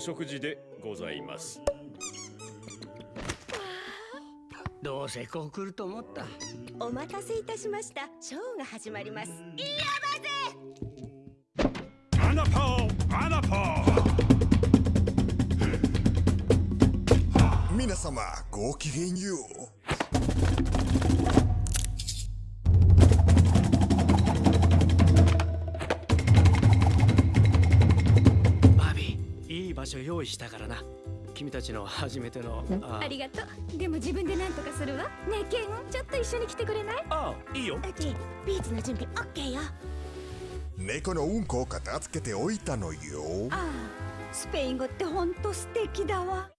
お食事でございます。どうせこう来ると思った。お待たせいたしました。ショーが始まります。アナポーアナポー皆様ごきげんよバ場所用意したからな。君たちの初めてのあありがとう。でも自分で何とかするわ？ねえケンちょっと一緒に来てくれない？あいいよ。ジェイビーチの準備オッケーよ。猫のうんこを片付けておいたのよ。ああスペイン語ってほんと素敵だわ